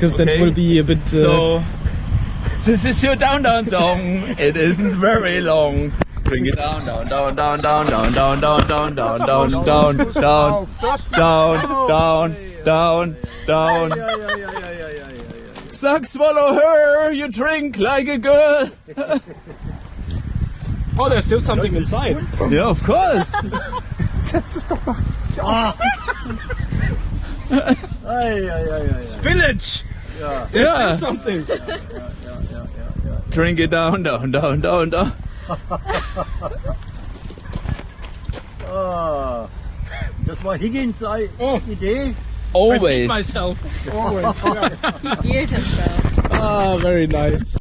because Okay. it will be a bit. Uh, So, this is your down down song. It isn't very long. Bring it down, down, down, down, down, down, down, down, down, down, down, down, down, down, down, down, down. Suck, swallow her. You drink like a girl. oh, there's still something inside. Yeah, of course. Ei, ei, ei, ei, ei. Village. Yeah. Something. Drink it down, down, down, down, down. Ah, das war Higgins Ei- Oh. Idee. Always. Myself. Always. He beard himself. ah, very nice.